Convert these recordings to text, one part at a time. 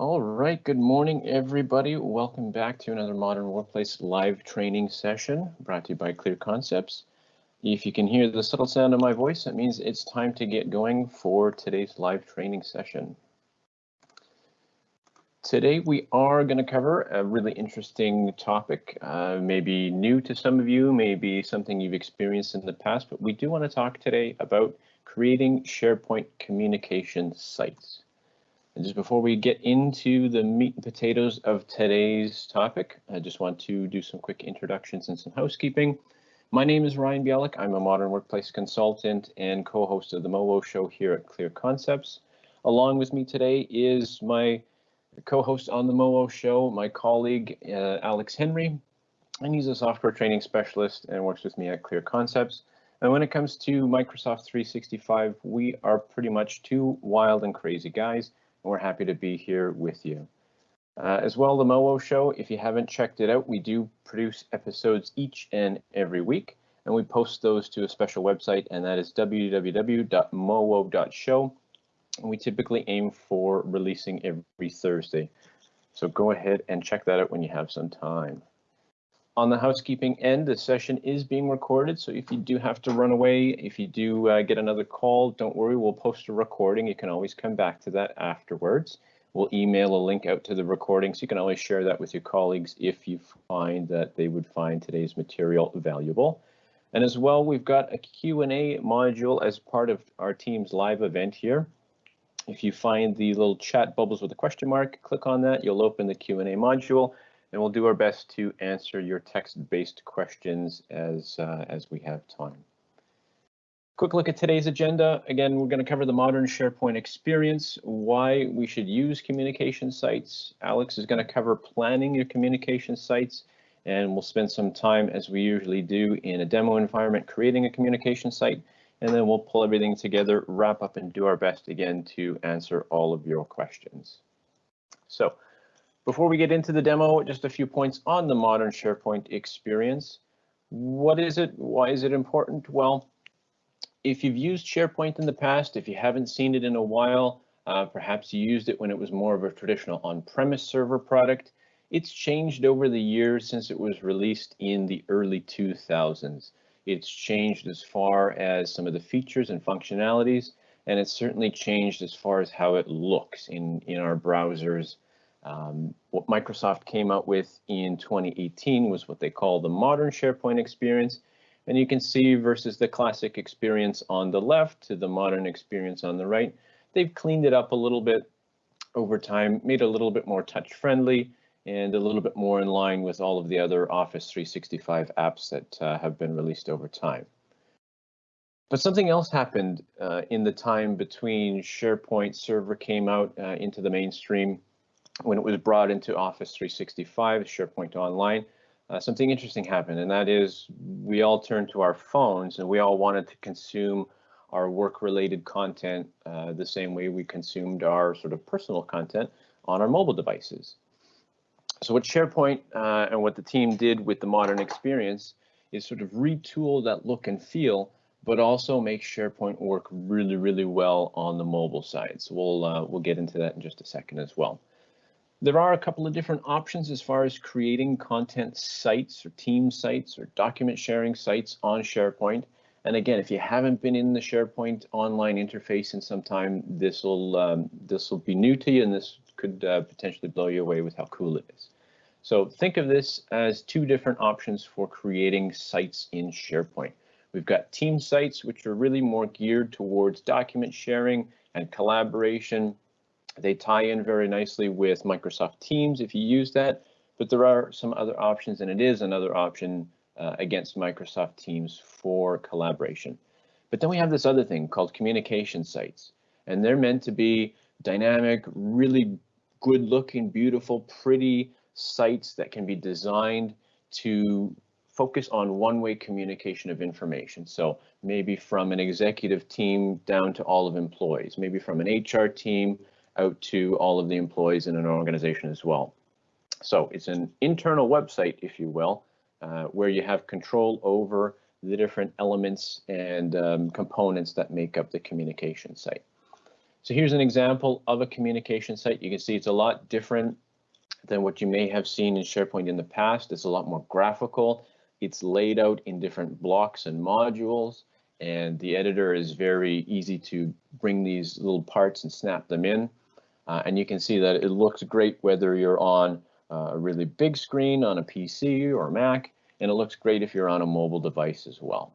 All right, good morning, everybody. Welcome back to another Modern Workplace live training session brought to you by Clear Concepts. If you can hear the subtle sound of my voice, that means it's time to get going for today's live training session. Today we are going to cover a really interesting topic, uh, maybe new to some of you, maybe something you've experienced in the past, but we do want to talk today about creating SharePoint communication sites. And just before we get into the meat and potatoes of today's topic, I just want to do some quick introductions and some housekeeping. My name is Ryan Bialik. I'm a modern workplace consultant and co-host of the MOWO show here at Clear Concepts. Along with me today is my co-host on the MOWO show, my colleague uh, Alex Henry, and he's a software training specialist and works with me at Clear Concepts. And when it comes to Microsoft 365, we are pretty much two wild and crazy guys we're happy to be here with you. Uh, as well, the MOWO show, if you haven't checked it out, we do produce episodes each and every week, and we post those to a special website, and that is www.mowo.show. We typically aim for releasing every Thursday. So go ahead and check that out when you have some time. On the housekeeping end, the session is being recorded, so if you do have to run away, if you do uh, get another call, don't worry, we'll post a recording. You can always come back to that afterwards. We'll email a link out to the recording, so you can always share that with your colleagues if you find that they would find today's material valuable. And as well, we've got a Q&A module as part of our Teams live event here. If you find the little chat bubbles with a question mark, click on that, you'll open the Q&A module and we'll do our best to answer your text-based questions as, uh, as we have time. Quick look at today's agenda. Again, we're going to cover the modern SharePoint experience, why we should use communication sites. Alex is going to cover planning your communication sites, and we'll spend some time, as we usually do, in a demo environment creating a communication site, and then we'll pull everything together, wrap up, and do our best again to answer all of your questions. So before we get into the demo, just a few points on the modern SharePoint experience. What is it? Why is it important? Well, if you've used SharePoint in the past, if you haven't seen it in a while, uh, perhaps you used it when it was more of a traditional on-premise server product. It's changed over the years since it was released in the early 2000s. It's changed as far as some of the features and functionalities, and it's certainly changed as far as how it looks in, in our browsers um, what Microsoft came out with in 2018 was what they call the modern SharePoint experience. And you can see versus the classic experience on the left to the modern experience on the right, they've cleaned it up a little bit over time, made it a little bit more touch friendly and a little bit more in line with all of the other Office 365 apps that uh, have been released over time. But something else happened uh, in the time between SharePoint Server came out uh, into the mainstream when it was brought into Office 365, SharePoint Online, uh, something interesting happened, and that is we all turned to our phones and we all wanted to consume our work-related content uh, the same way we consumed our sort of personal content on our mobile devices. So what SharePoint uh, and what the team did with the modern experience is sort of retool that look and feel, but also make SharePoint work really, really well on the mobile side. So we'll uh, we'll get into that in just a second as well. There are a couple of different options as far as creating content sites or team sites or document sharing sites on SharePoint. And again, if you haven't been in the SharePoint online interface in some time, this will um, this will be new to you, and this could uh, potentially blow you away with how cool it is. So think of this as two different options for creating sites in SharePoint. We've got team sites, which are really more geared towards document sharing and collaboration they tie in very nicely with Microsoft Teams if you use that, but there are some other options and it is another option uh, against Microsoft Teams for collaboration. But then we have this other thing called communication sites, and they're meant to be dynamic, really good looking, beautiful, pretty sites that can be designed to focus on one-way communication of information. So maybe from an executive team down to all of employees, maybe from an HR team out to all of the employees in an organization as well. So it's an internal website, if you will, uh, where you have control over the different elements and um, components that make up the communication site. So here's an example of a communication site. You can see it's a lot different than what you may have seen in SharePoint in the past. It's a lot more graphical. It's laid out in different blocks and modules, and the editor is very easy to bring these little parts and snap them in. Uh, and you can see that it looks great whether you're on a really big screen on a PC or Mac, and it looks great if you're on a mobile device as well.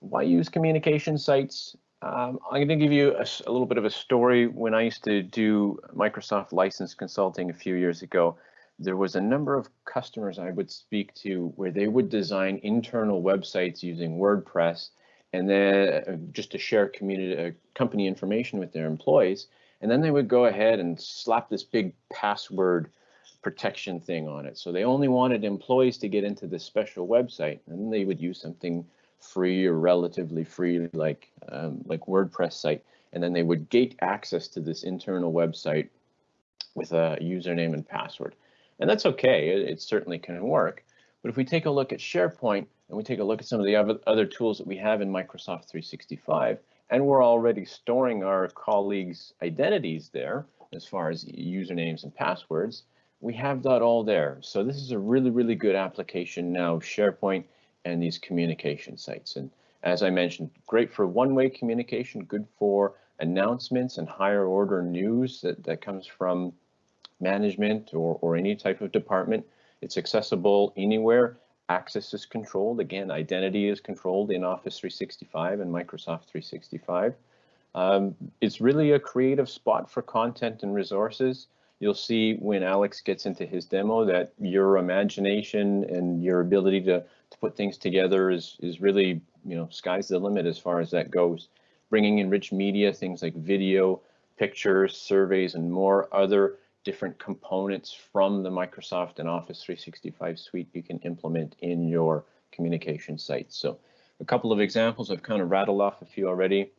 Why use communication sites? Um, I'm going to give you a, a, little bit of a story. When I used to do Microsoft license consulting a few years ago, there was a number of customers I would speak to where they would design internal websites using WordPress and then uh, just to share community uh, company information with their employees. And then they would go ahead and slap this big password protection thing on it. So they only wanted employees to get into this special website and they would use something free or relatively free like um, like WordPress site and then they would gate access to this internal website with a username and password. And that's okay, it, it certainly can work. But if we take a look at SharePoint and we take a look at some of the other tools that we have in Microsoft 365, and we're already storing our colleagues' identities there as far as usernames and passwords, we have that all there. So this is a really, really good application now, SharePoint and these communication sites. And as I mentioned, great for one-way communication, good for announcements and higher order news that, that comes from management or, or any type of department. It's accessible anywhere. Access is controlled. Again, identity is controlled in Office 365 and Microsoft 365. Um, it's really a creative spot for content and resources. You'll see when Alex gets into his demo that your imagination and your ability to, to put things together is, is really, you know, sky's the limit as far as that goes. Bringing in rich media, things like video, pictures, surveys, and more other different components from the Microsoft and Office 365 suite you can implement in your communication sites. So a couple of examples, I've kind of rattled off a few already.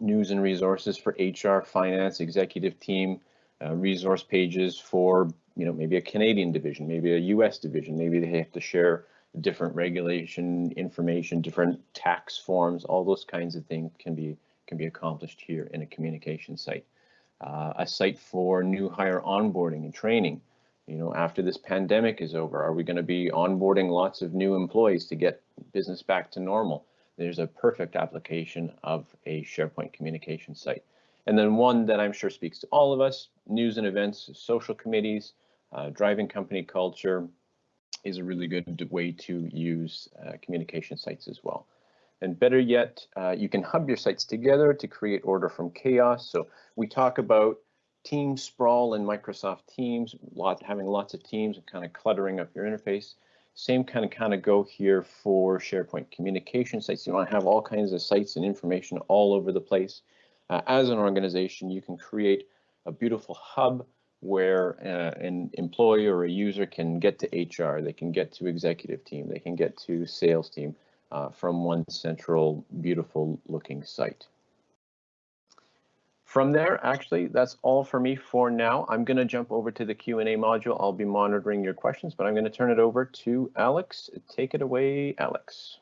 News and resources for HR, finance, executive team, uh, resource pages for, you know, maybe a Canadian division, maybe a US division, maybe they have to share different regulation information, different tax forms, all those kinds of things can be can be accomplished here in a communication site. Uh, a site for new hire onboarding and training. You know, after this pandemic is over, are we going to be onboarding lots of new employees to get business back to normal? There's a perfect application of a SharePoint communication site. And then one that I'm sure speaks to all of us, news and events, social committees, uh, driving company culture is a really good way to use uh, communication sites as well. And better yet, uh, you can hub your sites together to create order from chaos. So we talk about team sprawl in Microsoft Teams, lot, having lots of teams and kind of cluttering up your interface. Same kind of kind of go here for SharePoint communication sites. You want to have all kinds of sites and information all over the place. Uh, as an organization, you can create a beautiful hub where uh, an employee or a user can get to HR, they can get to executive team, they can get to sales team uh, from one central beautiful looking site. From there, actually, that's all for me for now. I'm going to jump over to the Q&A module. I'll be monitoring your questions, but I'm going to turn it over to Alex. Take it away, Alex.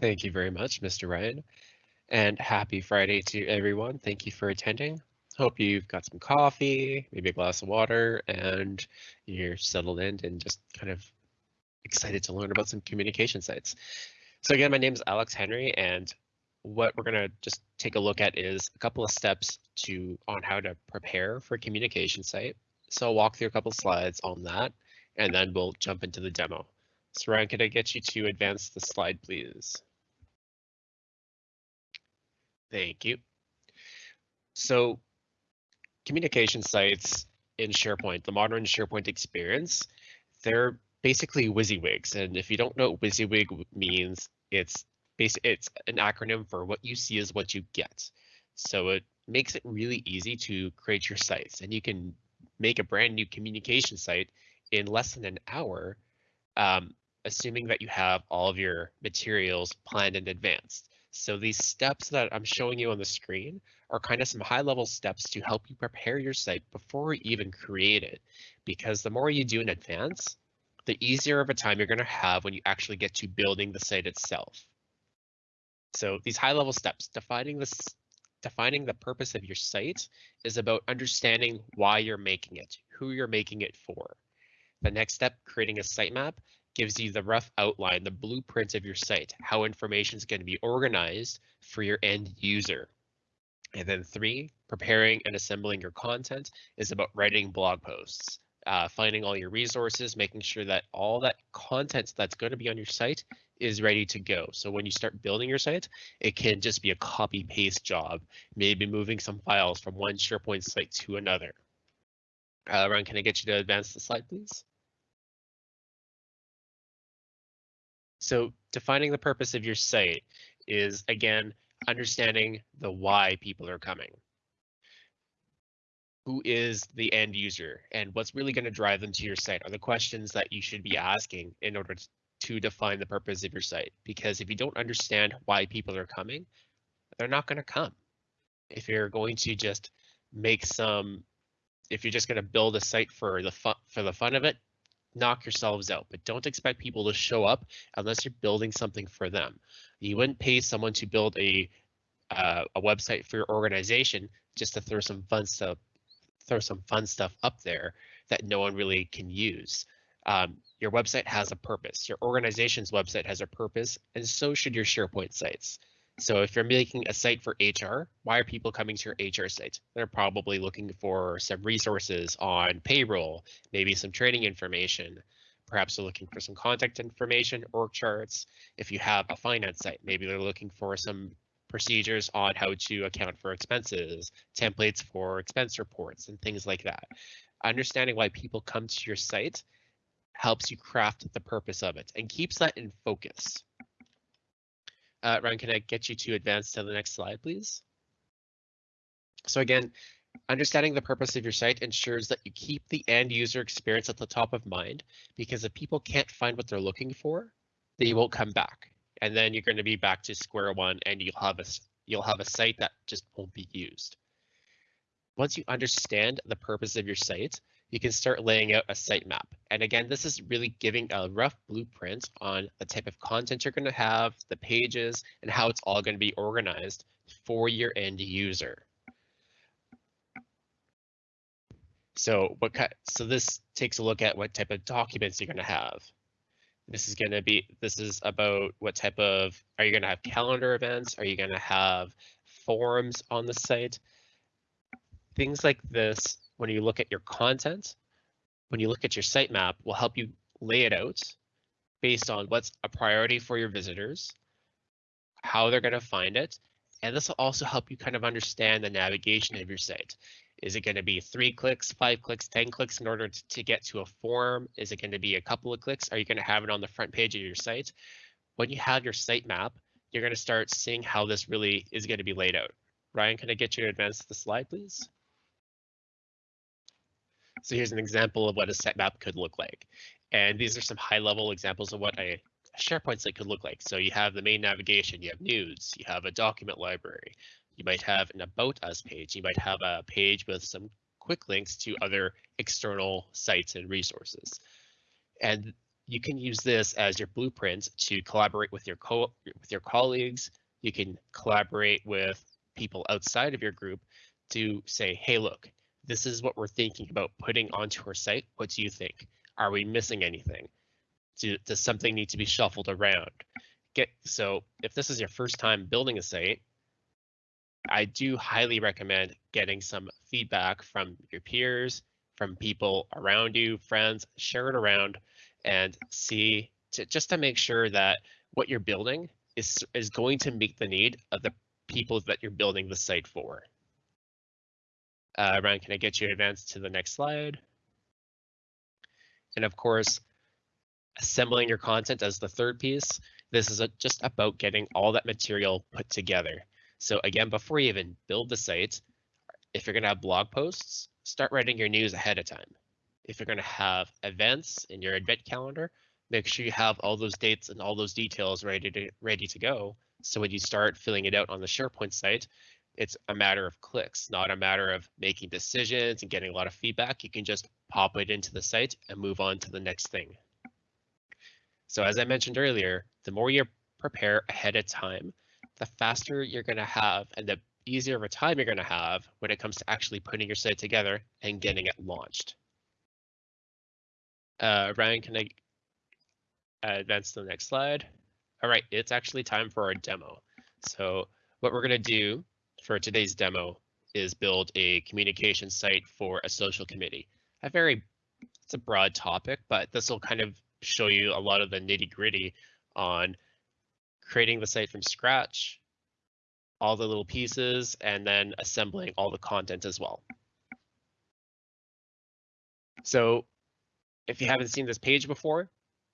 Thank you very much, Mr. Ryan. And happy Friday to everyone. Thank you for attending. Hope you've got some coffee, maybe a glass of water, and you're settled in and just kind of excited to learn about some communication sites. So again, my name is Alex Henry, and what we're gonna just take a look at is a couple of steps to on how to prepare for a communication site. So I'll walk through a couple slides on that, and then we'll jump into the demo. So Ryan, could I get you to advance the slide, please? Thank you. So communication sites in SharePoint, the modern SharePoint experience, they're basically WYSIWYGs. And if you don't know what WYSIWYG means, it's it's an acronym for what you see is what you get. So it makes it really easy to create your sites and you can make a brand new communication site in less than an hour, um, assuming that you have all of your materials planned in advance. So these steps that I'm showing you on the screen are kind of some high level steps to help you prepare your site before you even create it. Because the more you do in advance, the easier of a time you're going to have when you actually get to building the site itself. So these high level steps, defining this, defining the purpose of your site is about understanding why you're making it, who you're making it for. The next step, creating a sitemap, gives you the rough outline, the blueprint of your site, how information is going to be organized for your end user. And then three, preparing and assembling your content is about writing blog posts, uh, finding all your resources, making sure that all that content that's going to be on your site is ready to go. So when you start building your site, it can just be a copy paste job, maybe moving some files from one SharePoint site to another. Uh, Ryan, can I get you to advance the slide, please? So defining the purpose of your site is, again, understanding the why people are coming. Who is the end user and what's really going to drive them to your site are the questions that you should be asking in order to define the purpose of your site. Because if you don't understand why people are coming, they're not going to come. If you're going to just make some, if you're just going to build a site for the fun, for the fun of it, knock yourselves out, but don't expect people to show up unless you're building something for them. You wouldn't pay someone to build a uh, a website for your organization just to throw some fun stuff, throw some fun stuff up there that no one really can use. Um, your website has a purpose. Your organization's website has a purpose, and so should your SharePoint sites. So if you're making a site for HR, why are people coming to your HR site? They're probably looking for some resources on payroll, maybe some training information. Perhaps they're looking for some contact information, org charts. If you have a finance site, maybe they're looking for some procedures on how to account for expenses, templates for expense reports, and things like that. Understanding why people come to your site helps you craft the purpose of it and keeps that in focus. Uh, Ryan, can I get you to advance to the next slide, please? So again, understanding the purpose of your site ensures that you keep the end user experience at the top of mind, because if people can't find what they're looking for, they won't come back. And then you're going to be back to square one and you'll have a, you'll have a site that just won't be used. Once you understand the purpose of your site, you can start laying out a sitemap. And again, this is really giving a rough blueprint on the type of content you're going to have, the pages, and how it's all going to be organized for your end user. So what so this takes a look at what type of documents you're going to have. This is going to be this is about what type of are you going to have calendar events? Are you going to have forums on the site? Things like this when you look at your content, when you look at your sitemap, will help you lay it out based on what's a priority for your visitors, how they're going to find it, and this will also help you kind of understand the navigation of your site. Is it going to be three clicks, five clicks, 10 clicks in order to, to get to a form? Is it going to be a couple of clicks? Are you going to have it on the front page of your site? When you have your sitemap, you're going to start seeing how this really is going to be laid out. Ryan, can I get you to advance the slide, please? So here's an example of what a sitemap could look like. And these are some high level examples of what a SharePoint site could look like. So you have the main navigation, you have news, you have a document library, you might have an About Us page, you might have a page with some quick links to other external sites and resources. And you can use this as your blueprint to collaborate with your co with your colleagues. You can collaborate with people outside of your group to say, hey, look, this is what we're thinking about putting onto our site. What do you think? Are we missing anything? Do, does something need to be shuffled around? Get so if this is your first time building a site, I do highly recommend getting some feedback from your peers, from people around you, friends, share it around and see to, just to make sure that what you're building is is going to meet the need of the people that you're building the site for. Uh, Ryan, can I get you to advance to the next slide? And of course, assembling your content as the third piece. This is a, just about getting all that material put together. So again, before you even build the site, if you're gonna have blog posts, start writing your news ahead of time. If you're gonna have events in your event calendar, make sure you have all those dates and all those details ready to ready to go. So when you start filling it out on the SharePoint site, it's a matter of clicks, not a matter of making decisions and getting a lot of feedback. You can just pop it into the site and move on to the next thing. So as I mentioned earlier, the more you prepare ahead of time, the faster you're going to have and the easier of a time you're going to have when it comes to actually putting your site together and getting it launched. Uh, Ryan, can I advance to the next slide? All right, it's actually time for our demo. So what we're going to do for today's demo is build a communication site for a social committee. A very, it's a broad topic, but this will kind of show you a lot of the nitty gritty on creating the site from scratch, all the little pieces, and then assembling all the content as well. So if you haven't seen this page before,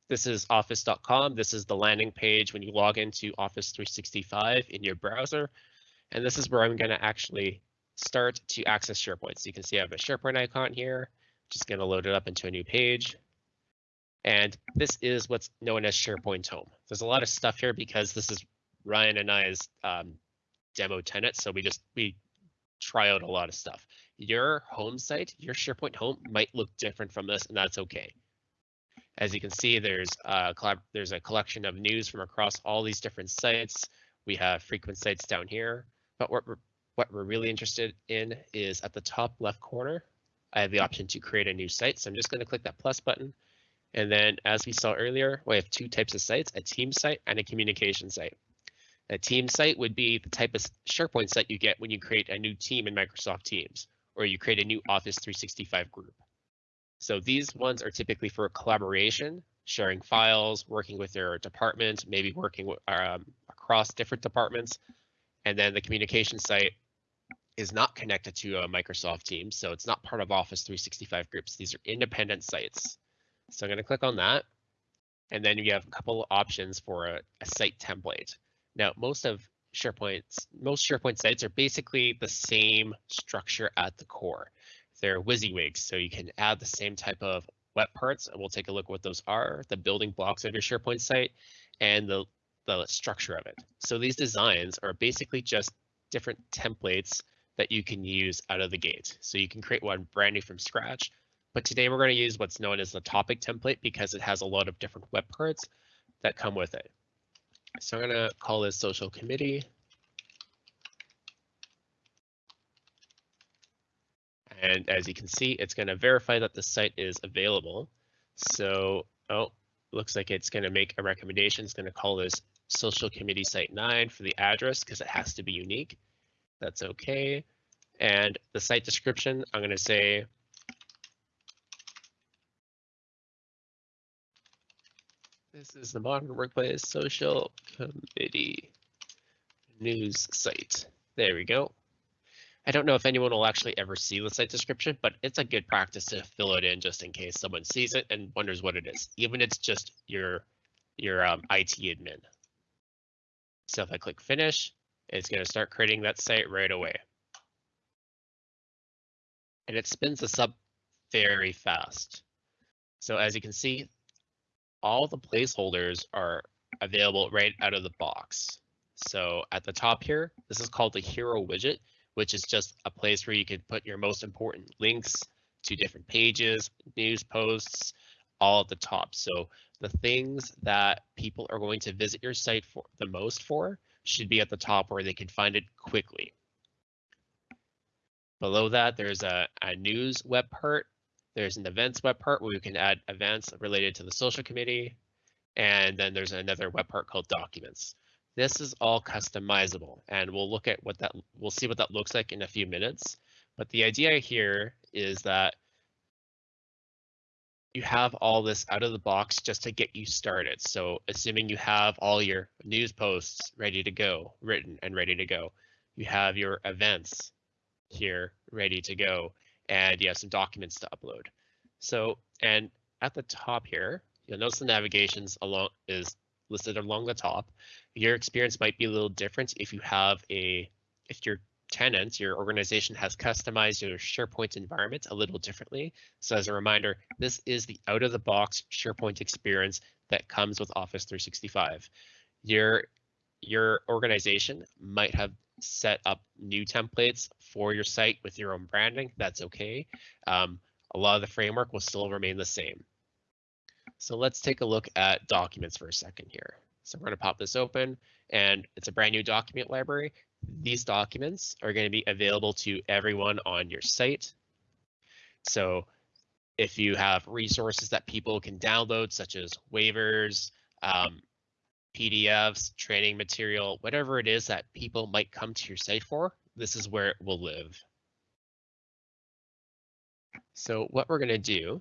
this is office.com. This is the landing page when you log into Office 365 in your browser. And this is where I'm going to actually start to access SharePoint. So you can see I have a SharePoint icon here. Just going to load it up into a new page. And this is what's known as SharePoint Home. There's a lot of stuff here because this is Ryan and I's um, demo tenant. So we just we try out a lot of stuff. Your home site, your SharePoint home might look different from this, and that's okay. As you can see, there's a there's a collection of news from across all these different sites. We have frequent sites down here, but what we're what we're really interested in is at the top left corner. I have the option to create a new site, so I'm just going to click that plus button. And then, as we saw earlier, we have two types of sites: a team site and a communication site. A team site would be the type of SharePoint site you get when you create a new team in Microsoft Teams, or you create a new Office 365 group. So these ones are typically for collaboration, sharing files, working with your department, maybe working um, across different departments. And then the communication site is not connected to a Microsoft Teams, so it's not part of Office 365 groups. These are independent sites. So I'm going to click on that. And then you have a couple of options for a, a site template. Now, most of SharePoint's most SharePoint sites are basically the same structure at the core. They're WYSIWYGs, so you can add the same type of web parts, and we'll take a look what those are, the building blocks of your SharePoint site, and the, the structure of it. So these designs are basically just different templates that you can use out of the gate. So you can create one brand new from scratch, but today we're going to use what's known as the topic template because it has a lot of different web parts that come with it. So I'm going to call this social committee. And as you can see, it's going to verify that the site is available. So, oh, looks like it's going to make a recommendation. It's going to call this social committee site nine for the address because it has to be unique. That's okay. And the site description, I'm going to say This is the Modern Workplace Social Committee news site. There we go. I don't know if anyone will actually ever see the site description, but it's a good practice to fill it in just in case someone sees it and wonders what it is, even if it's just your your um, IT admin. So if I click finish, it's going to start creating that site right away. And it spins this up very fast. So as you can see, all the placeholders are available right out of the box. So at the top here, this is called the hero widget, which is just a place where you can put your most important links to different pages, news posts, all at the top. So the things that people are going to visit your site for the most for should be at the top where they can find it quickly. Below that, there's a, a news web part there's an events web part where we can add events related to the social committee. And then there's another web part called documents. This is all customizable and we'll look at what that, we'll see what that looks like in a few minutes. But the idea here is that you have all this out of the box just to get you started. So assuming you have all your news posts ready to go, written and ready to go, you have your events here ready to go, and you have some documents to upload. So, and at the top here, you'll notice the navigations along is listed along the top. Your experience might be a little different if you have a, if your tenant, your organization has customized your SharePoint environment a little differently. So as a reminder, this is the out of the box SharePoint experience that comes with Office 365. Your, your organization might have set up new templates for your site with your own branding, that's okay. Um, a lot of the framework will still remain the same. So let's take a look at documents for a second here. So we're going to pop this open and it's a brand new document library. These documents are going to be available to everyone on your site. So if you have resources that people can download, such as waivers, um, PDFs, training material, whatever it is that people might come to your site for, this is where it will live. So what we're going to do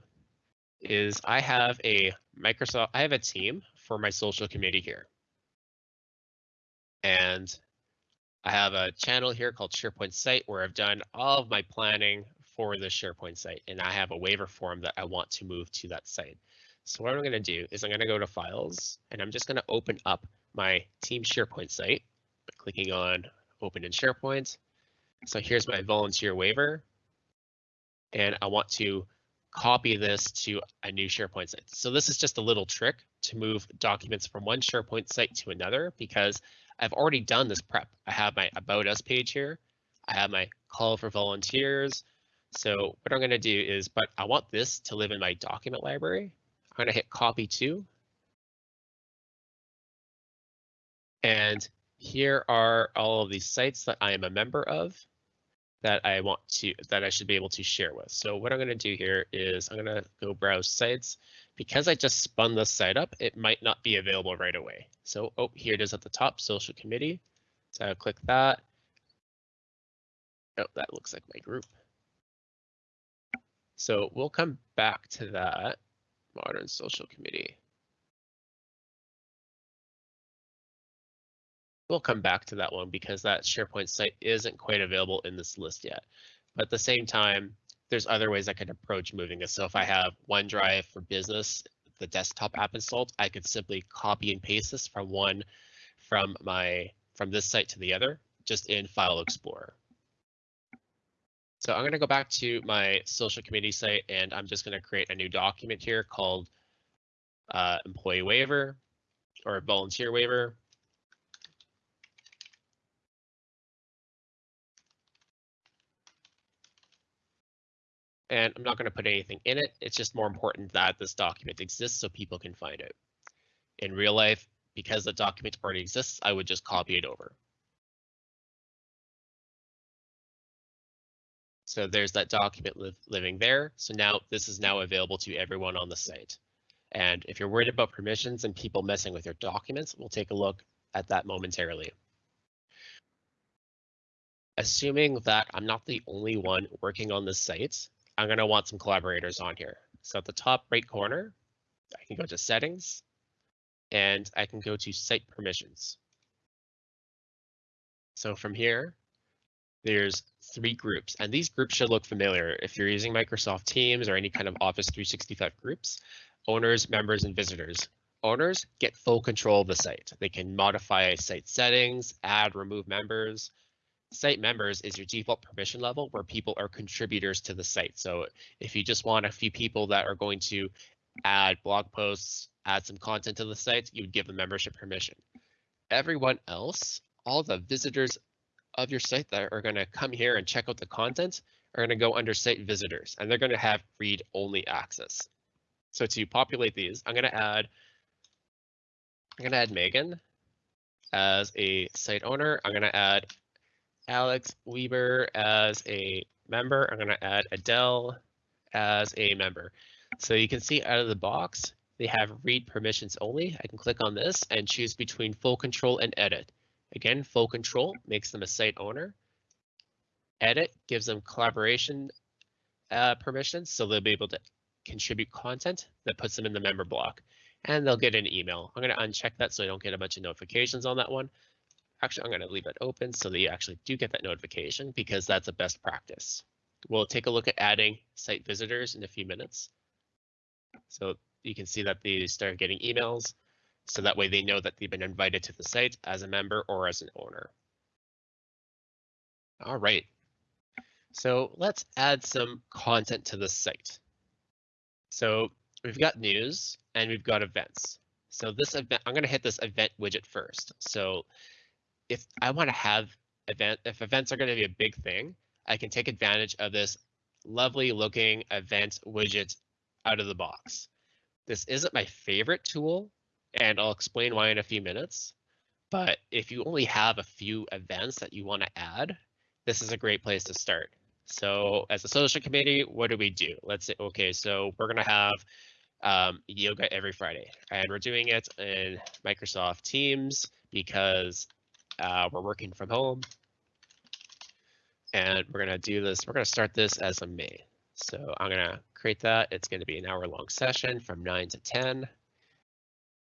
is I have a Microsoft, I have a team for my social committee here. And I have a channel here called SharePoint site where I've done all of my planning for the SharePoint site. And I have a waiver form that I want to move to that site. So what I'm going to do is I'm going to go to files and I'm just going to open up my team SharePoint site by clicking on open in SharePoint. So here's my volunteer waiver. And I want to copy this to a new SharePoint site. So this is just a little trick to move documents from one SharePoint site to another because I've already done this prep. I have my About Us page here. I have my call for volunteers. So what I'm going to do is, but I want this to live in my document library. I'm going to hit copy to. And here are all of these sites that I am a member of that I want to that I should be able to share with. So what I'm going to do here is I'm going to go browse sites. Because I just spun this site up, it might not be available right away. So oh, here it is at the top, social committee. So I'll click that. Oh, that looks like my group. So we'll come back to that modern social committee. We'll come back to that one because that SharePoint site isn't quite available in this list yet. But at the same time, there's other ways I could approach moving this. So if I have OneDrive for business, the desktop app installed, I could simply copy and paste this from one from my from this site to the other, just in File Explorer. So I'm going to go back to my social community site and I'm just going to create a new document here called uh, employee waiver or volunteer waiver. and I'm not going to put anything in it. It's just more important that this document exists so people can find it. In real life, because the document already exists, I would just copy it over. So there's that document li living there. So now this is now available to everyone on the site. And if you're worried about permissions and people messing with your documents, we'll take a look at that momentarily. Assuming that I'm not the only one working on this site, I'm going to want some collaborators on here. So at the top right corner, I can go to settings and I can go to site permissions. So from here, there's three groups and these groups should look familiar if you're using Microsoft Teams or any kind of Office 365 groups, owners, members, and visitors. Owners get full control of the site. They can modify site settings, add, remove members, site members is your default permission level where people are contributors to the site. So if you just want a few people that are going to add blog posts, add some content to the site, you would give them membership permission. Everyone else, all the visitors of your site that are going to come here and check out the content are going to go under site visitors and they're going to have read only access. So to populate these, I'm going to add I'm going to add Megan as a site owner. I'm going to add Alex Wilber as a member. I'm going to add Adele as a member. So you can see out of the box, they have read permissions only. I can click on this and choose between full control and edit. Again, full control makes them a site owner. Edit gives them collaboration uh, permissions, so they'll be able to contribute content that puts them in the member block. And they'll get an email. I'm going to uncheck that so I don't get a bunch of notifications on that one. Actually, I'm going to leave it open so that you actually do get that notification because that's a best practice. We'll take a look at adding site visitors in a few minutes. So you can see that they start getting emails. So that way they know that they've been invited to the site as a member or as an owner. All right. So let's add some content to the site. So we've got news and we've got events. So this event, I'm going to hit this event widget first. So if I want to have event, if events are going to be a big thing, I can take advantage of this lovely looking event widget out of the box. This isn't my favorite tool and I'll explain why in a few minutes. But if you only have a few events that you want to add, this is a great place to start. So as a social committee, what do we do? Let's say, okay, so we're gonna have um, yoga every Friday, and we're doing it in Microsoft Teams because uh, we're working from home. And we're gonna do this, we're gonna start this as a May. So I'm gonna create that. It's gonna be an hour long session from nine to 10.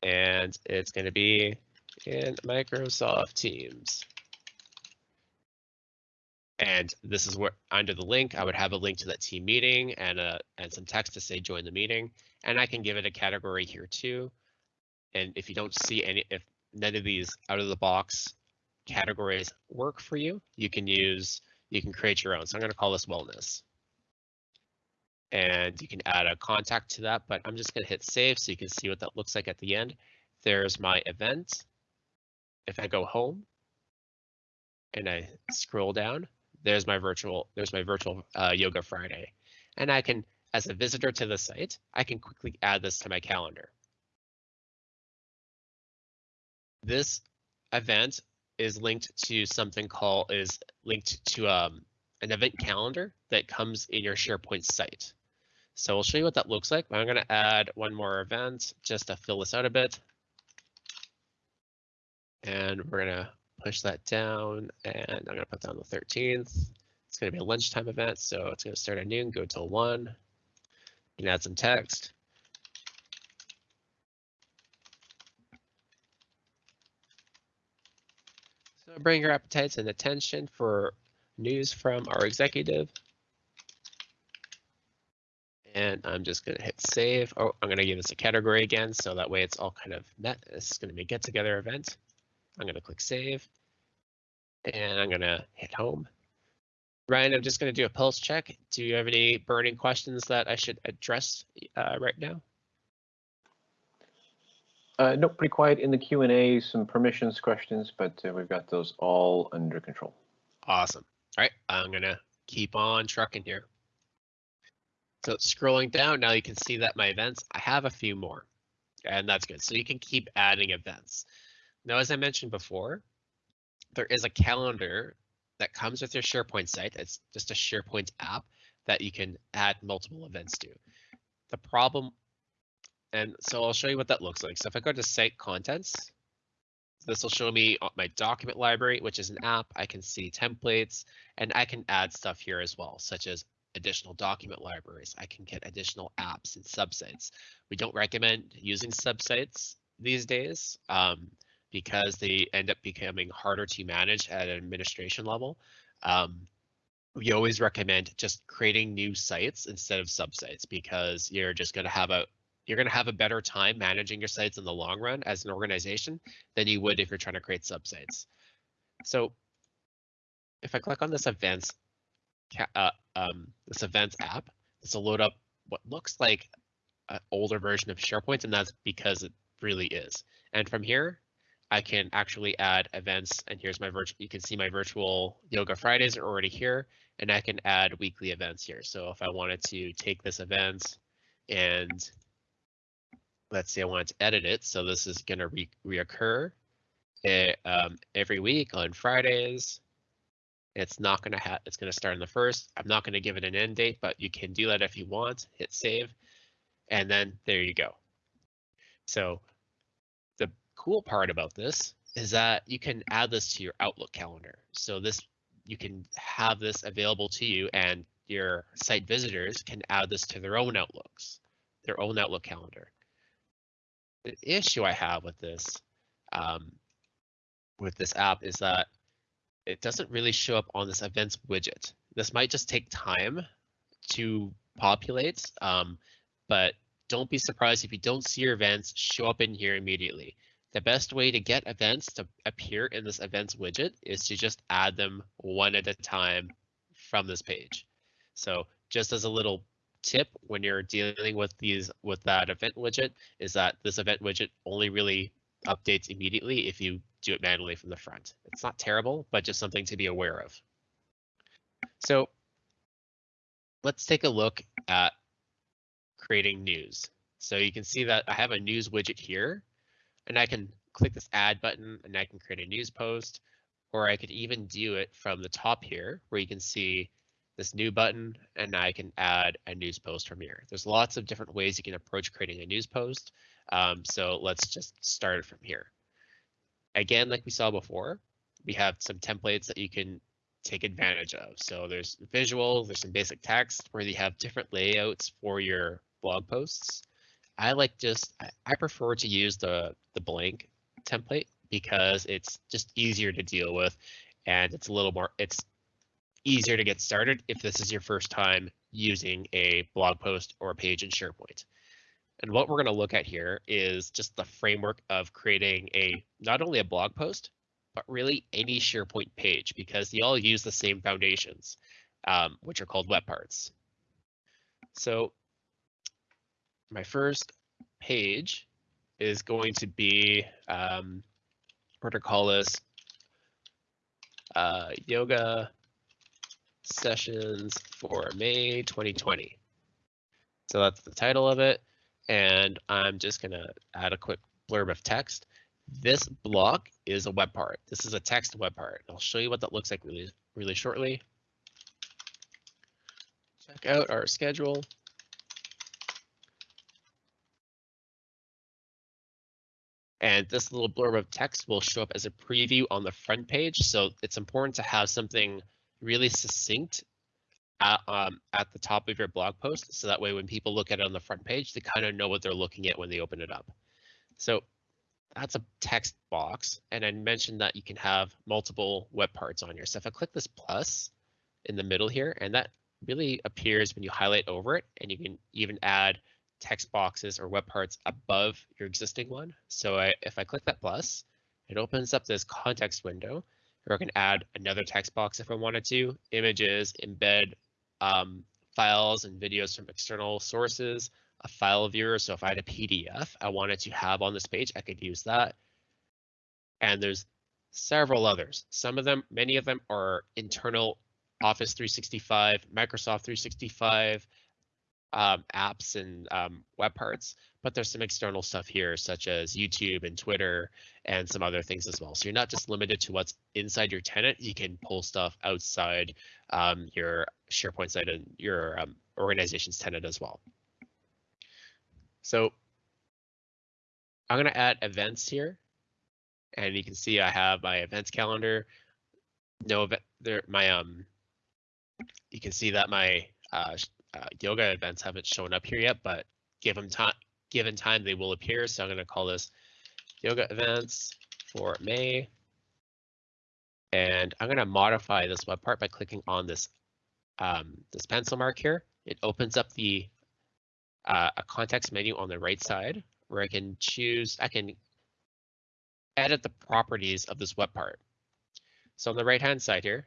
And it's gonna be in Microsoft Teams. And this is where under the link, I would have a link to that team meeting and uh, and some text to say join the meeting. And I can give it a category here too. And if you don't see any, if none of these out of the box categories work for you, you can use, you can create your own. So I'm going to call this wellness. And you can add a contact to that, but I'm just going to hit save so you can see what that looks like at the end. There's my event. If I go home and I scroll down, there's my virtual, there's my virtual uh, yoga Friday. And I can, as a visitor to the site, I can quickly add this to my calendar. This event is linked to something called, is linked to um, an event calendar that comes in your SharePoint site. So I'll show you what that looks like. I'm gonna add one more event just to fill this out a bit. And we're gonna push that down and I'm gonna put down the 13th. It's gonna be a lunchtime event, so it's gonna start at noon, go till one. You can add some text. So bring your appetites and attention for news from our executive. And I'm just gonna hit save. Oh, I'm gonna give this a category again, so that way it's all kind of met. This is gonna be a get together event. I'm gonna click save. And I'm gonna hit home. Ryan, I'm just gonna do a pulse check. Do you have any burning questions that I should address uh, right now? Uh, no, pretty quiet in the Q and A, some permissions questions, but uh, we've got those all under control. Awesome. All right, I'm gonna keep on trucking here. So scrolling down, now you can see that my events, I have a few more, and that's good. So you can keep adding events. Now, as I mentioned before, there is a calendar that comes with your SharePoint site. It's just a SharePoint app that you can add multiple events to. The problem, and so I'll show you what that looks like. So if I go to site contents, this will show me my document library, which is an app. I can see templates and I can add stuff here as well, such as additional document libraries. I can get additional apps and subsites. We don't recommend using subsites these days um, because they end up becoming harder to manage at an administration level. Um, we always recommend just creating new sites instead of subsites because you're just going to have a you're going to have a better time managing your sites in the long run as an organization than you would if you're trying to create subsites. So if I click on this events uh, um, this events app, this will load up what looks like an older version of SharePoint, and that's because it really is. And from here, I can actually add events, and here's my virtual, you can see my virtual Yoga Fridays are already here, and I can add weekly events here. So if I wanted to take this event and let's say I wanted to edit it, so this is gonna re reoccur it, eh, um, every week on Fridays, it's not going to have, it's going to start in the first. I'm not going to give it an end date, but you can do that if you want, hit save, and then there you go. So the cool part about this is that you can add this to your Outlook calendar. So this, you can have this available to you and your site visitors can add this to their own Outlooks, their own Outlook calendar. The issue I have with this, um, with this app is that it doesn't really show up on this events widget. This might just take time to populate, um, but don't be surprised if you don't see your events show up in here immediately. The best way to get events to appear in this events widget is to just add them one at a time from this page. So just as a little tip when you're dealing with these with that event widget is that this event widget only really updates immediately if you do it manually from the front. It's not terrible, but just something to be aware of. So let's take a look at creating news. So you can see that I have a news widget here. and I can click this add button and I can create a news post, or I could even do it from the top here where you can see this new button and I can add a news post from here. There's lots of different ways you can approach creating a news post. Um, so let's just start from here. Again, like we saw before, we have some templates that you can take advantage of. So there's visual, there's some basic text where you have different layouts for your blog posts. I like just, I prefer to use the, the blank template because it's just easier to deal with and it's a little more, it's easier to get started if this is your first time using a blog post or a page in SharePoint. And what we're going to look at here is just the framework of creating a not only a blog post, but really any SharePoint page because they all use the same foundations, um, which are called web parts. So my first page is going to be, um, we're going to call this uh, yoga sessions for May 2020. So that's the title of it. And I'm just going to add a quick blurb of text. This block is a web part. This is a text web part. I'll show you what that looks like really, really shortly. Check out our schedule. And this little blurb of text will show up as a preview on the front page. So it's important to have something really succinct at, um, at the top of your blog post. So that way, when people look at it on the front page, they kind of know what they're looking at when they open it up. So that's a text box. And I mentioned that you can have multiple web parts on here. So if I click this plus in the middle here, and that really appears when you highlight over it, and you can even add text boxes or web parts above your existing one. So I, if I click that plus, it opens up this context window or I can add another text box if I wanted to, images, embed um, files and videos from external sources, a file viewer. So if I had a PDF I wanted to have on this page, I could use that. And there's several others. Some of them, many of them are internal Office 365, Microsoft 365 um, apps and um, web parts, but there's some external stuff here, such as YouTube and Twitter and some other things as well. So you're not just limited to what's inside your tenant, you can pull stuff outside um, your SharePoint site and your um, organization's tenant as well. So I'm going to add events here. And you can see I have my events calendar. No event there. My um, you can see that my uh, uh, yoga events haven't shown up here yet, but give them time. Given time, they will appear. So I'm going to call this yoga events for May. And I'm going to modify this web part by clicking on this um, this pencil mark here. It opens up the uh, a context menu on the right side where I can choose, I can edit the properties of this web part. So on the right hand side here,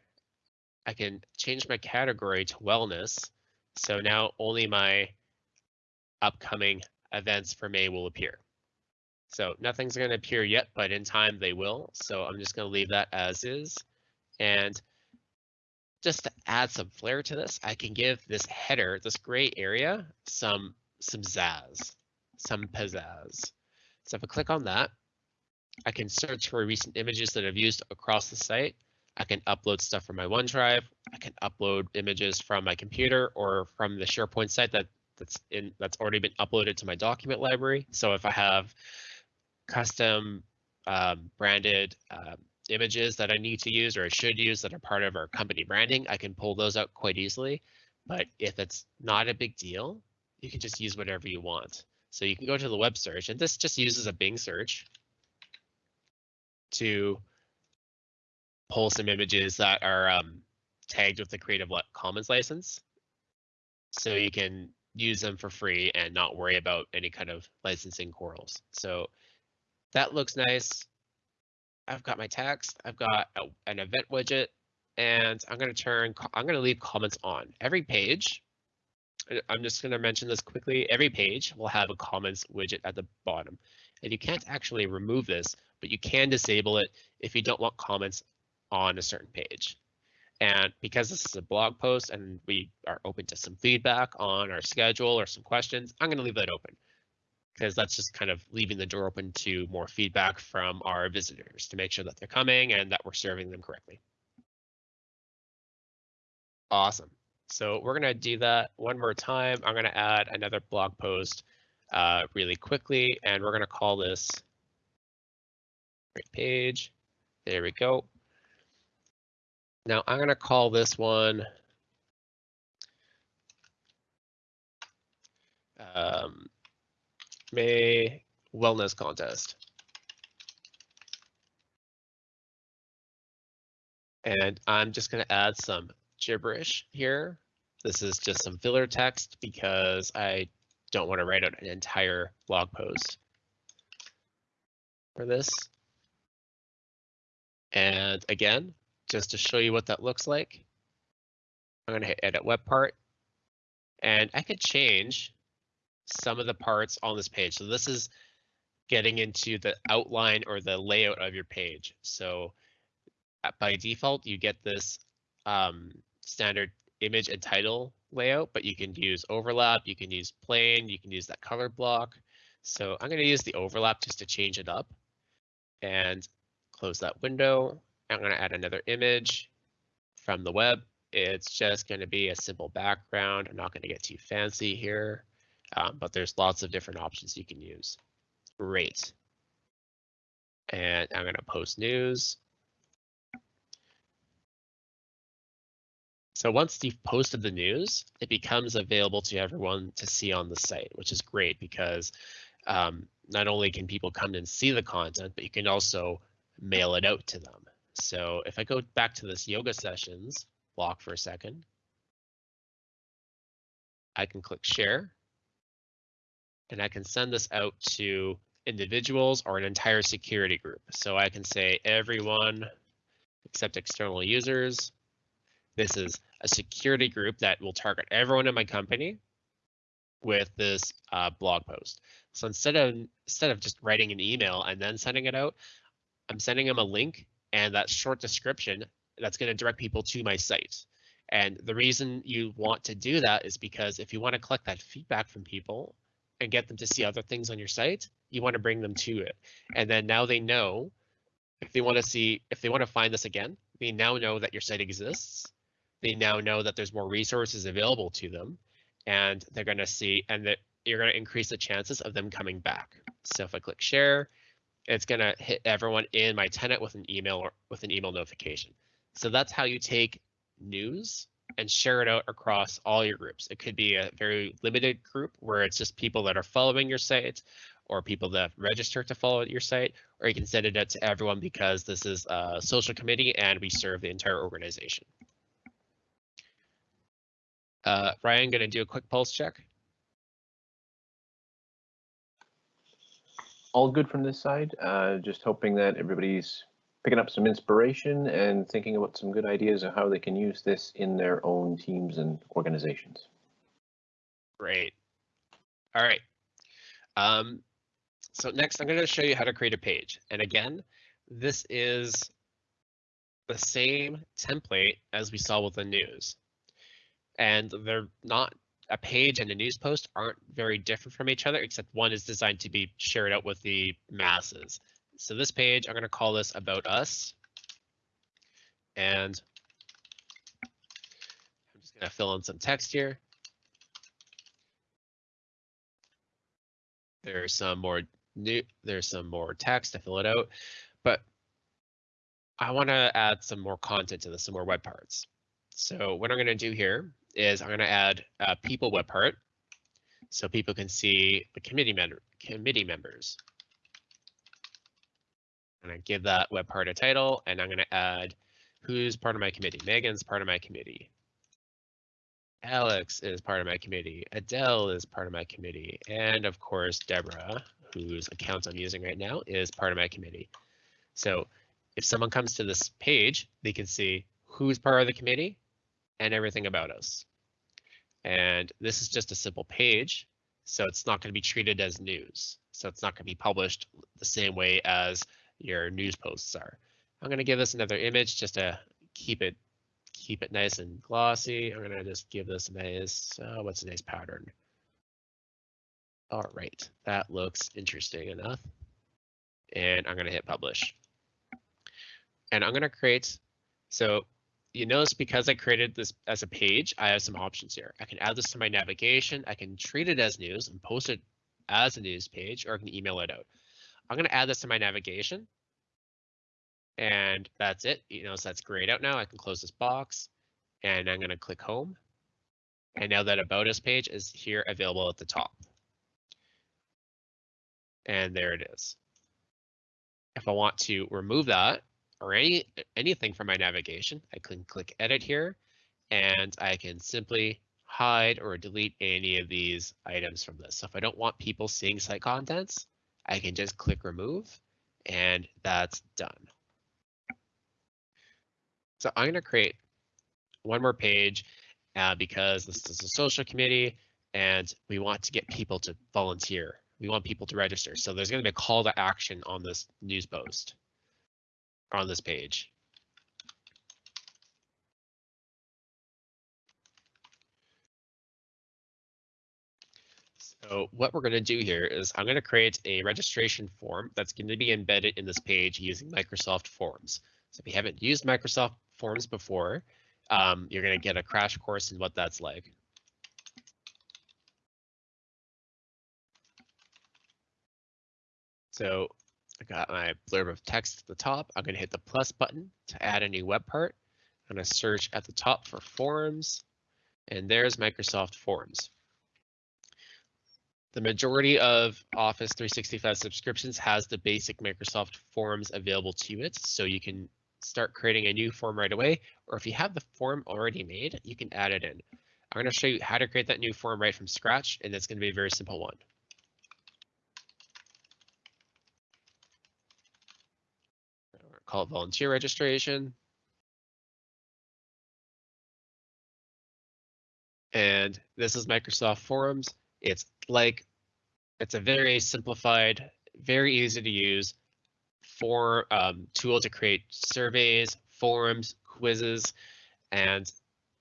I can change my category to wellness. So now only my upcoming events for May will appear. So nothing's going to appear yet, but in time they will. So I'm just going to leave that as is. And just to add some flair to this, I can give this header, this gray area, some some zazz, some pizzazz. So if I click on that, I can search for recent images that I've used across the site. I can upload stuff from my OneDrive. I can upload images from my computer or from the SharePoint site that that's in that's already been uploaded to my document library. So if I have custom um, branded uh, images that I need to use or I should use that are part of our company branding, I can pull those out quite easily. But if it's not a big deal, you can just use whatever you want. So you can go to the web search and this just uses a Bing search to pull some images that are um, tagged with the Creative Commons license. So you can use them for free and not worry about any kind of licensing quarrels. So that looks nice. I've got my text, I've got a, an event widget, and I'm going to turn, I'm going to leave comments on. Every page I'm just going to mention this quickly. Every page will have a comments widget at the bottom. And you can't actually remove this, but you can disable it if you don't want comments on a certain page. And because this is a blog post and we are open to some feedback on our schedule or some questions, I'm going to leave that open. because that's just kind of leaving the door open to more feedback from our visitors to make sure that they're coming and that we're serving them correctly. Awesome. So we're going to do that one more time. I'm going to add another blog post uh, really quickly, and we're going to call this page. There we go. Now I'm going to call this one um, May Wellness Contest. And I'm just going to add some gibberish here. This is just some filler text because I don't want to write out an entire blog post for this. And again, just to show you what that looks like, I'm going to hit edit web part and I could change some of the parts on this page. So this is getting into the outline or the layout of your page. So uh, by default, you get this um, standard image and title layout, but you can use overlap, you can use plain, you can use that color block. So I'm going to use the overlap just to change it up and close that window. I'm going to add another image from the web. It's just going to be a simple background. I'm not going to get too fancy here, um, but there's lots of different options you can use. Great. And I'm going to post news. So once you've posted the news, it becomes available to everyone to see on the site, which is great because um, not only can people come and see the content, but you can also mail it out to them. So if I go back to this yoga sessions block for a second, I can click share and I can send this out to individuals or an entire security group. So I can say everyone except external users. This is a security group that will target everyone in my company with this uh, blog post. So instead of instead of just writing an email and then sending it out, I'm sending them a link and that short description that's going to direct people to my site. And the reason you want to do that is because if you want to collect that feedback from people and get them to see other things on your site, you want to bring them to it. And then now they know if they want to see, if they want to find this again, they now know that your site exists they now know that there's more resources available to them and they're going to see and that you're going to increase the chances of them coming back. So if I click share, it's going to hit everyone in my tenant with an email or with an email notification. So that's how you take news and share it out across all your groups. It could be a very limited group where it's just people that are following your site or people that register to follow your site, or you can send it out to everyone because this is a social committee and we serve the entire organization. Uh, Ryan, going to do a quick pulse check. All good from this side. Uh, just hoping that everybody's picking up some inspiration and thinking about some good ideas of how they can use this in their own teams and organizations. Great. All right. Um, so next, I'm going to show you how to create a page. And again, this is the same template as we saw with the news and they're not a page and a news post aren't very different from each other, except one is designed to be shared out with the masses. So this page, I'm going to call this about us. And I'm just going to fill in some text here. There's some more new, there's some more text to fill it out, but I want to add some more content to this, some more web parts. So what I'm going to do here is I'm going to add a people web part so people can see the committee member committee members. To give that web part a title and I'm going to add who's part of my committee. Megan's part of my committee. Alex is part of my committee. Adele is part of my committee. And of course, Deborah, whose account I'm using right now, is part of my committee. So if someone comes to this page, they can see who's part of the committee, and everything about us. And this is just a simple page, so it's not going to be treated as news. So it's not going to be published the same way as your news posts are. I'm going to give this another image just to keep it keep it nice and glossy. I'm going to just give this a nice, uh, what's a nice pattern? All right, that looks interesting enough. And I'm gonna hit publish. And I'm gonna create, so you notice because I created this as a page, I have some options here. I can add this to my navigation. I can treat it as news and post it as a news page, or I can email it out. I'm gonna add this to my navigation. And that's it. You know, so that's grayed out now. I can close this box and I'm gonna click home. And now that About Us page is here available at the top. And there it is. If I want to remove that or any anything from my navigation, I can click edit here and I can simply hide or delete any of these items from this. So if I don't want people seeing site contents, I can just click remove and that's done. So I'm going to create one more page uh, because this is a social committee and we want to get people to volunteer. We want people to register. So there's going to be a call to action on this news post on this page. So what we're going to do here is I'm going to create a registration form that's going to be embedded in this page using Microsoft Forms. So if you haven't used Microsoft Forms before, um, you're going to get a crash course in what that's like. So I got my blurb of text at the top. I'm going to hit the plus button to add a new web part. I'm going to search at the top for forms, and there's Microsoft Forms. The majority of Office 365 subscriptions has the basic Microsoft Forms available to it, so you can start creating a new form right away, or if you have the form already made, you can add it in. I'm going to show you how to create that new form right from scratch, and it's going to be a very simple one. Call it volunteer registration. And this is Microsoft Forms. It's like, it's a very simplified, very easy to use for um, tool to create surveys, forums, quizzes, and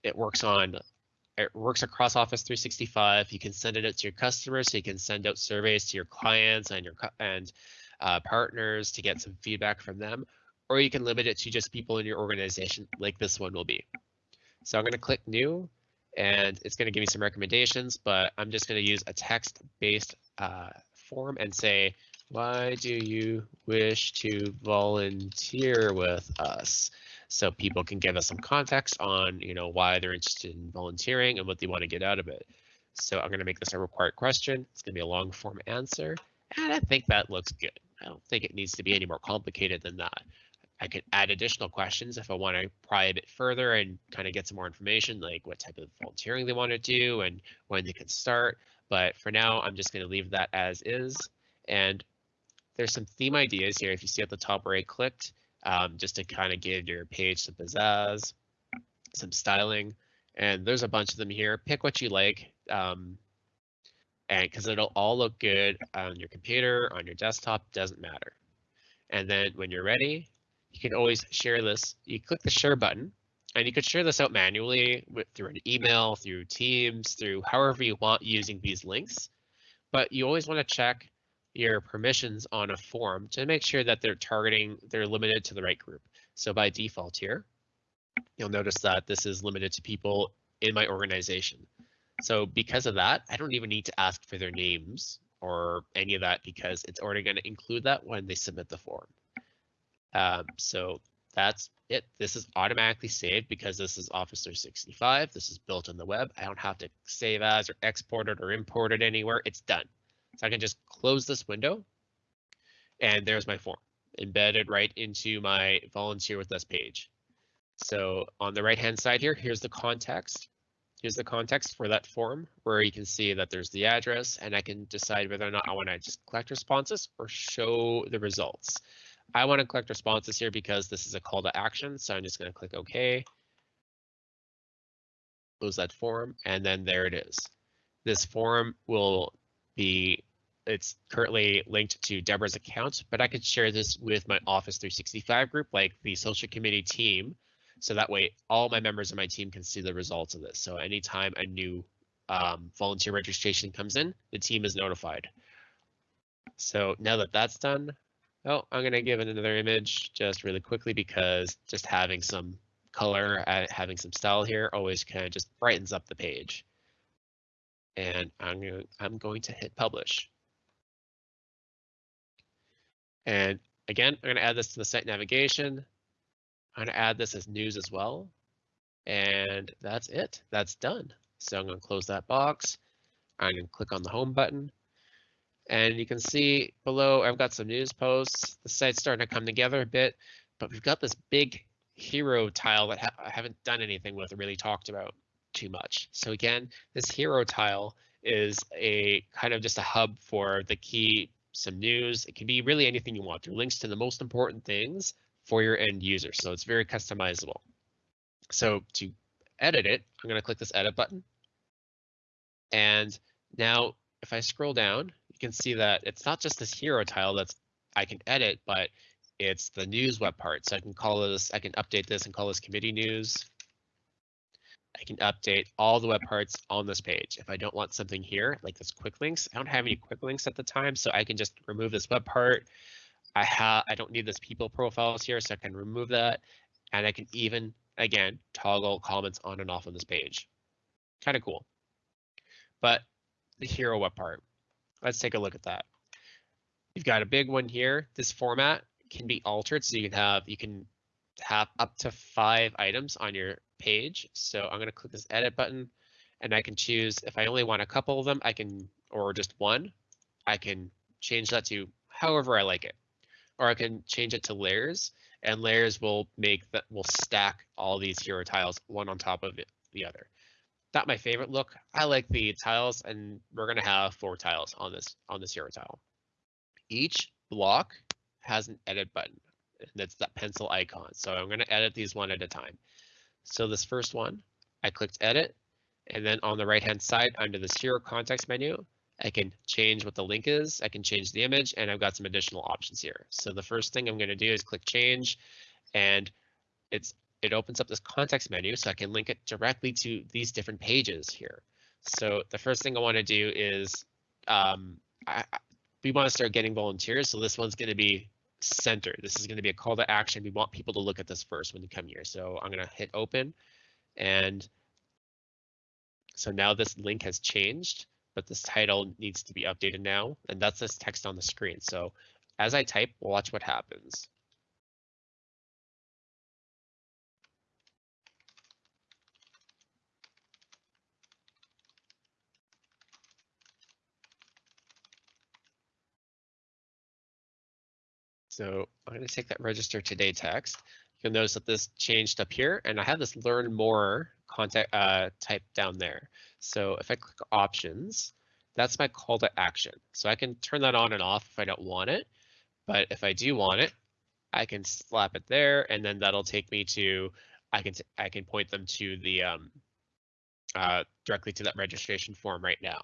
it works on it works across Office 365. You can send it out to your customers, so you can send out surveys to your clients and your and uh, partners to get some feedback from them, or you can limit it to just people in your organization, like this one will be. So I'm going to click New, and it's going to give me some recommendations, but I'm just going to use a text-based uh, form and say, why do you wish to volunteer with us? So people can give us some context on, you know, why they're interested in volunteering and what they want to get out of it. So I'm going to make this a required question. It's going to be a long form answer. And I think that looks good. I don't think it needs to be any more complicated than that. I could add additional questions if I want to pry a bit further and kind of get some more information, like what type of volunteering they want to do and when they can start. But for now, I'm just going to leave that as is. And there's some theme ideas here. If you see at the top where I clicked, um, just to kind of give your page some pizzazz, some styling, and there's a bunch of them here. Pick what you like, um, and because it'll all look good on your computer, on your desktop, doesn't matter. And then when you're ready, you can always share this. You click the share button, and you could share this out manually with, through an email, through Teams, through however you want using these links. But you always want to check your permissions on a form to make sure that they're targeting, they're limited to the right group. So by default here, you'll notice that this is limited to people in my organization. So because of that, I don't even need to ask for their names or any of that because it's already going to include that when they submit the form. Um, so that's it. This is automatically saved because this is Office 365. This is built on the web. I don't have to save as or export it or import it anywhere. It's done. So I can just close this window and there's my form embedded right into my volunteer with us page. So on the right hand side here, here's the context. Here's the context for that form where you can see that there's the address and I can decide whether or not I want to just collect responses or show the results. I want to collect responses here because this is a call to action. So I'm just going to click OK. Close that form and then there it is. This form will be it's currently linked to Deborah's account, but I could share this with my Office 365 group, like the social committee team. So that way all my members of my team can see the results of this. So anytime a new um, volunteer registration comes in, the team is notified. So now that that's done, oh, I'm gonna give it another image just really quickly because just having some color, uh, having some style here always kind of just brightens up the page. And I'm going to, I'm going to hit publish. And again, I'm going to add this to the site navigation. I'm going to add this as news as well. And that's it. That's done. So I'm going to close that box. I'm going to click on the home button. And you can see below, I've got some news posts. The site's starting to come together a bit, but we've got this big hero tile that ha I haven't done anything with or really talked about too much. So again, this hero tile is a kind of just a hub for the key, some news. It can be really anything you want. Through links to the most important things for your end user. So it's very customizable. So to edit it, I'm going to click this edit button. And now if I scroll down, can see that it's not just this hero tile that's I can edit, but it's the news web part. So I can call this, I can update this and call this committee news. I can update all the web parts on this page. If I don't want something here, like this quick links, I don't have any quick links at the time, so I can just remove this web part. I have, I don't need this people profiles here, so I can remove that. And I can even, again, toggle comments on and off on this page. Kind of cool. But the hero web part, let's take a look at that. You've got a big one here. This format can be altered, so you can have you can have up to five items on your page. So I'm going to click this edit button and I can choose if I only want a couple of them, I can, or just one, I can change that to however I like it. Or I can change it to layers and layers will make that will stack all these hero tiles one on top of it, the other. Not my favorite look. I like the tiles and we're going to have four tiles on this on this hero tile. Each block has an edit button and that's that pencil icon. So I'm going to edit these one at a time. So this first one, I clicked edit, and then on the right hand side under this hero context menu, I can change what the link is, I can change the image, and I've got some additional options here. So the first thing I'm going to do is click change, and it's it opens up this context menu so I can link it directly to these different pages here. So the first thing I want to do is um, I, we want to start getting volunteers. So this one's going to be center. This is going to be a call to action. We want people to look at this first when they come here. So I'm going to hit open and so now this link has changed, but this title needs to be updated now. And that's this text on the screen. So as I type, watch what happens. So I'm going to take that register today text. You'll notice that this changed up here and I have this learn more contact uh, type down there. So if I click options, that's my call to action. So I can turn that on and off if I don't want it. But if I do want it, I can slap it there and then that'll take me to, I can, I can point them to the, um, uh, directly to that registration form right now.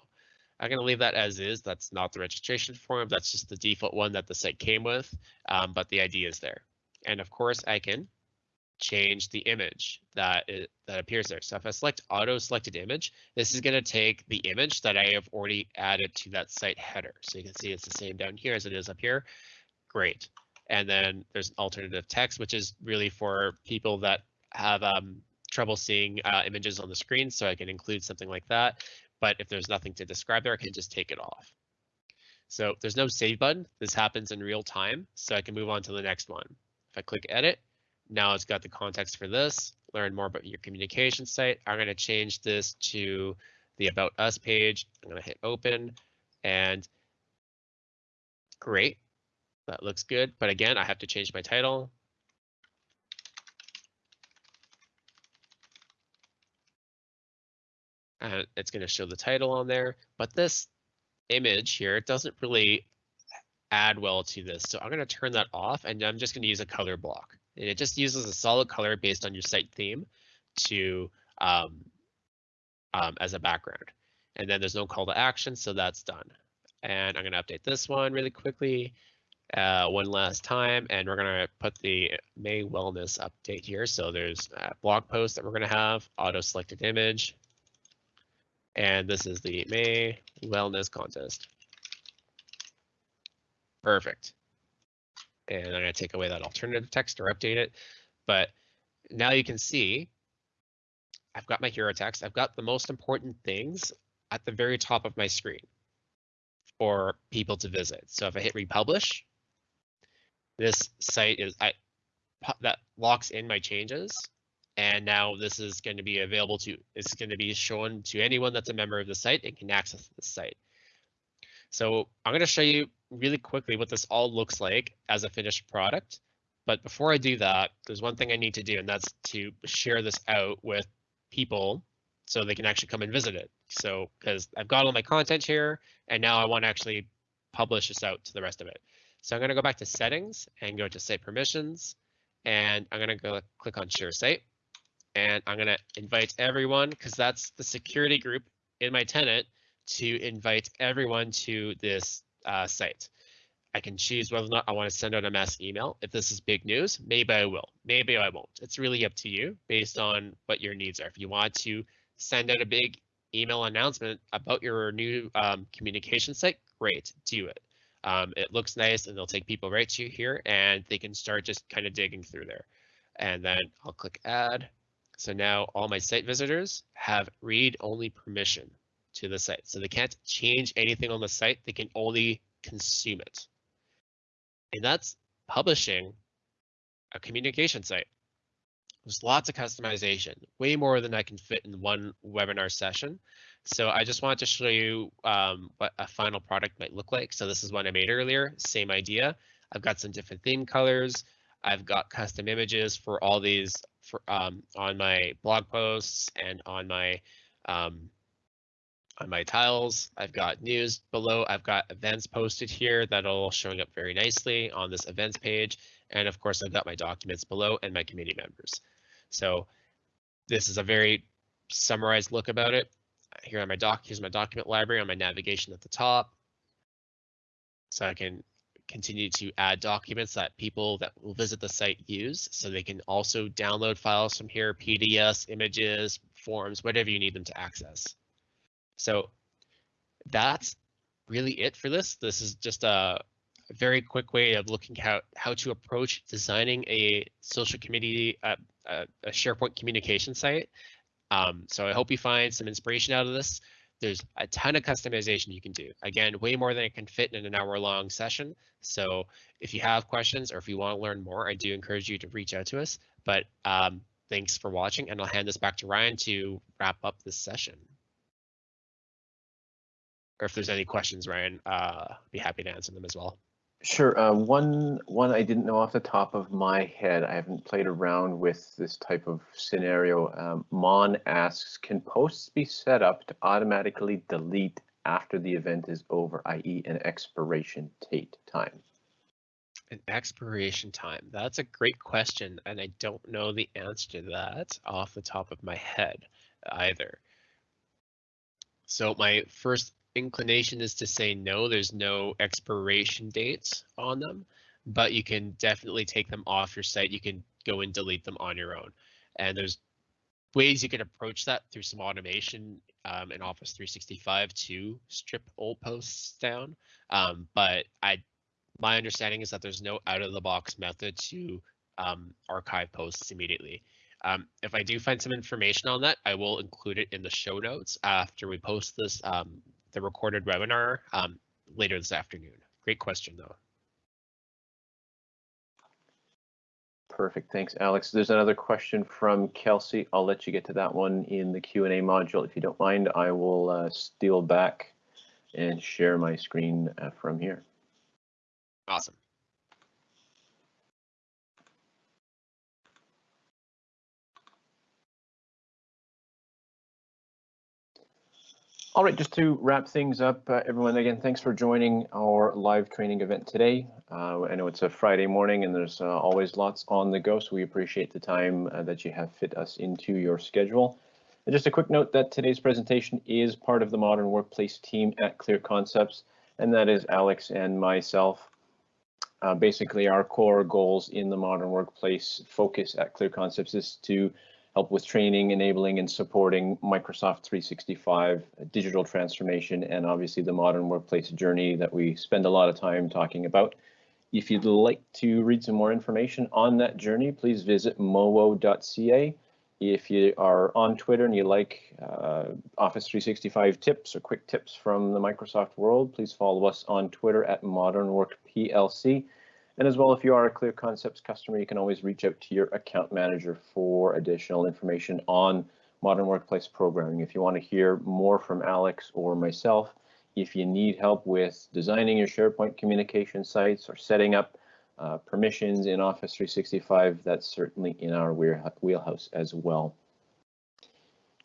I'm going to leave that as is. That's not the registration form. That's just the default one that the site came with, um, but the idea is there. And of course, I can change the image that it, that appears there. So if I select auto selected image, this is going to take the image that I have already added to that site header. So you can see it's the same down here as it is up here. Great. And then there's alternative text, which is really for people that have um, trouble seeing uh, images on the screen. So I can include something like that. But if there's nothing to describe there, I can just take it off. So there's no save button. This happens in real time. So I can move on to the next one. If I click edit, now it's got the context for this. Learn more about your communication site. I'm going to change this to the about us page. I'm going to hit open and great. That looks good. But again, I have to change my title. And it's going to show the title on there. But this image here it doesn't really add well to this. So I'm going to turn that off and I'm just going to use a color block. And it just uses a solid color based on your site theme to um, um, as a background. And then there's no call to action, so that's done. And I'm going to update this one really quickly uh, one last time, and we're going to put the May wellness update here. So there's a blog post that we're going to have, auto selected image, And this is the May Wellness Contest. Perfect. And I'm going to take away that alternative text or update it. But now you can see I've got my hero text. I've got the most important things at the very top of my screen for people to visit. So if I hit republish, this site is I that locks in my changes. And now this is going to be available to, it's going to be shown to anyone that's a member of the site and can access the site. So I'm going to show you really quickly what this all looks like as a finished product. But before I do that, there's one thing I need to do, and that's to share this out with people so they can actually come and visit it. So because I've got all my content here, and now I want to actually publish this out to the rest of it. So I'm going to go back to settings and go to site permissions, and I'm going to go click on share site, and I'm going to invite everyone because that's the security group in my tenant to invite everyone to this uh, site. I can choose whether or not I want to send out a mass email. If this is big news, maybe I will, maybe I won't. It's really up to you based on what your needs are. If you want to send out a big email announcement about your new um, communication site, great, do it. Um, it looks nice and they'll take people right to you here and they can start just kind of digging through there. And then I'll click add. So now all my site visitors have read only permission to the site. So they can't change anything on the site. They can only consume it. And that's publishing a communication site. There's lots of customization, way more than I can fit in one webinar session. So I just wanted to show you um, what a final product might look like. So this is one I made earlier, same idea. I've got some different theme colors. I've got custom images for all these for, um, on my blog posts and on my um, on my tiles. I've got news below. I've got events posted here that are all showing up very nicely on this events page. And of course, I've got my documents below and my community members. So this is a very summarized look about it. Here on my doc, here's my document library on my navigation at the top. So I can continue to add documents that people that will visit the site use. So they can also download files from here, PDFs, images, forms, whatever you need them to access. So that's really it for this. This is just a very quick way of looking how how to approach designing a social community, uh, a, a SharePoint communication site. Um, so I hope you find some inspiration out of this. There's a ton of customization you can do. Again, way more than it can fit in an hour long session. So if you have questions or if you want to learn more, I do encourage you to reach out to us. But um, thanks for watching and I'll hand this back to Ryan to wrap up this session or if there's any questions, Ryan, uh, be happy to answer them as well. Sure. Uh, one one I didn't know off the top of my head. I haven't played around with this type of scenario. Um, Mon asks, can posts be set up to automatically delete after the event is over, i.e. an expiration date time? An expiration time. That's a great question, and I don't know the answer to that off the top of my head either. So my first inclination is to say no, there's no expiration dates on them, but you can definitely take them off your site. You can go and delete them on your own. And there's ways you can approach that through some automation um, in Office 365 to strip old posts down. Um, but I, my understanding is that there's no out of the box method to um, archive posts immediately. Um, if I do find some information on that, I will include it in the show notes after we post this um, the recorded webinar um, later this afternoon. Great question, though. Perfect. Thanks, Alex. There's another question from Kelsey. I'll let you get to that one in the Q&A module. If you don't mind, I will uh, steal back and share my screen uh, from here. Awesome. All right, just to wrap things up, uh, everyone, again, thanks for joining our live training event today. Uh, I know it's a Friday morning and there's uh, always lots on the go, so we appreciate the time uh, that you have fit us into your schedule. And just a quick note that today's presentation is part of the Modern Workplace team at Clear Concepts, and that is Alex and myself. Uh, basically, our core goals in the Modern Workplace focus at Clear Concepts is to help with training, enabling, and supporting Microsoft 365 digital transformation, and obviously the modern workplace journey that we spend a lot of time talking about. If you'd like to read some more information on that journey, please visit mowo.ca. If you are on Twitter and you like uh, Office 365 tips or quick tips from the Microsoft world, please follow us on Twitter at Modern Work PLC. And as well, if you are a Clear Concepts customer, you can always reach out to your account manager for additional information on modern workplace programming. If you want to hear more from Alex or myself, if you need help with designing your SharePoint communication sites or setting up uh, permissions in Office 365, that's certainly in our wheelhouse as well.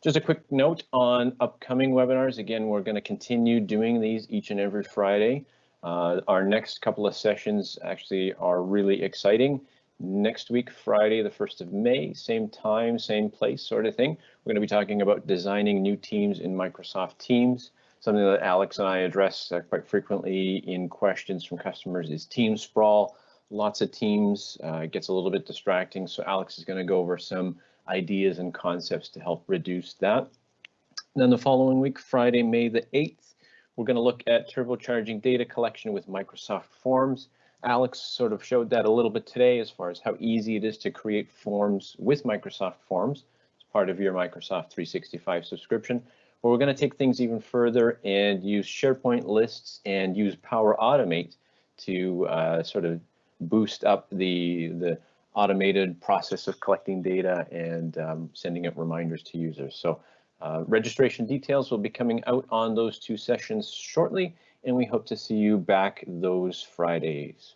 Just a quick note on upcoming webinars. Again, we're going to continue doing these each and every Friday. Uh, our next couple of sessions actually are really exciting. Next week, Friday, the 1st of May, same time, same place sort of thing. We're going to be talking about designing new teams in Microsoft Teams. Something that Alex and I address uh, quite frequently in questions from customers is team sprawl. Lots of teams uh, gets a little bit distracting. So Alex is going to go over some ideas and concepts to help reduce that. then the following week, Friday, May the 8th, we're going to look at turbocharging data collection with Microsoft Forms. Alex sort of showed that a little bit today as far as how easy it is to create forms with Microsoft Forms as part of your Microsoft 365 subscription. But we're going to take things even further and use SharePoint lists and use Power Automate to uh, sort of boost up the, the automated process of collecting data and um, sending out reminders to users. So uh, registration details will be coming out on those two sessions shortly, and we hope to see you back those Fridays.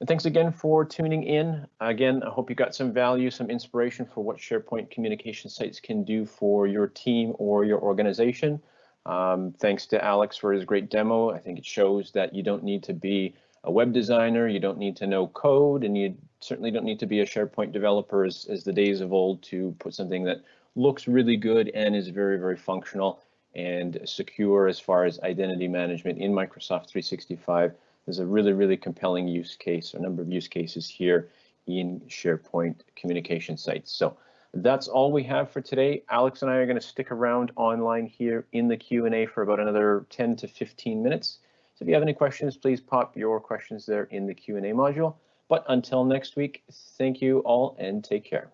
And thanks again for tuning in. Again, I hope you got some value, some inspiration for what SharePoint communication sites can do for your team or your organization. Um, thanks to Alex for his great demo. I think it shows that you don't need to be a web designer, you don't need to know code, and you certainly don't need to be a SharePoint developer as, as the days of old to put something that looks really good and is very, very functional and secure as far as identity management in Microsoft 365 there's a really, really compelling use case, a number of use cases here in SharePoint communication sites. So that's all we have for today. Alex and I are going to stick around online here in the Q&A for about another 10 to 15 minutes. So if you have any questions, please pop your questions there in the Q&A module. But until next week, thank you all and take care.